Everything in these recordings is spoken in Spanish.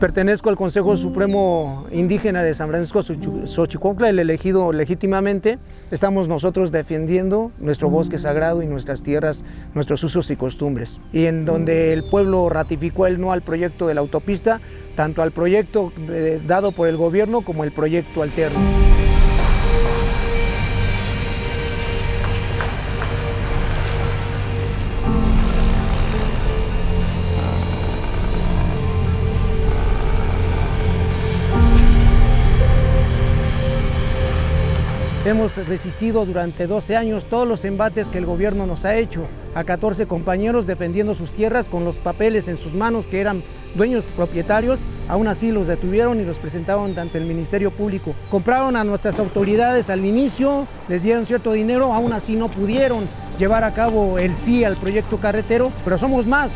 Pertenezco al Consejo Supremo Indígena de San Francisco Xochicocla, el elegido legítimamente. Estamos nosotros defendiendo nuestro bosque sagrado y nuestras tierras, nuestros usos y costumbres. Y en donde el pueblo ratificó el no al proyecto de la autopista, tanto al proyecto eh, dado por el gobierno como el proyecto alterno. Hemos resistido durante 12 años todos los embates que el gobierno nos ha hecho a 14 compañeros defendiendo sus tierras con los papeles en sus manos que eran dueños propietarios, aún así los detuvieron y los presentaron ante el Ministerio Público. Compraron a nuestras autoridades al inicio, les dieron cierto dinero, aún así no pudieron llevar a cabo el sí al proyecto carretero, pero somos más.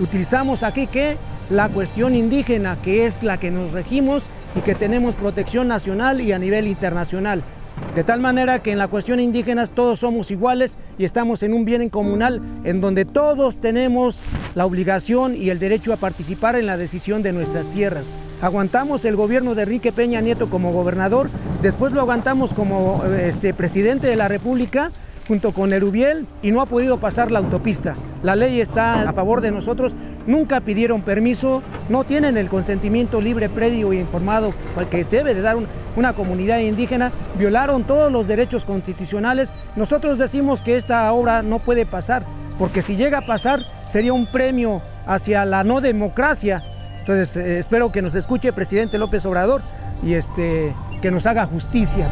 Utilizamos aquí que la cuestión indígena, que es la que nos regimos y que tenemos protección nacional y a nivel internacional. De tal manera que en la cuestión indígena todos somos iguales y estamos en un bien comunal en donde todos tenemos la obligación y el derecho a participar en la decisión de nuestras tierras. Aguantamos el gobierno de Enrique Peña Nieto como gobernador, después lo aguantamos como este, presidente de la República junto con Erubiel y no ha podido pasar la autopista. La ley está a favor de nosotros, nunca pidieron permiso, no tienen el consentimiento libre, previo e informado que debe de dar una comunidad indígena, violaron todos los derechos constitucionales. Nosotros decimos que esta obra no puede pasar, porque si llega a pasar sería un premio hacia la no democracia. Entonces eh, espero que nos escuche el presidente López Obrador y este, que nos haga justicia.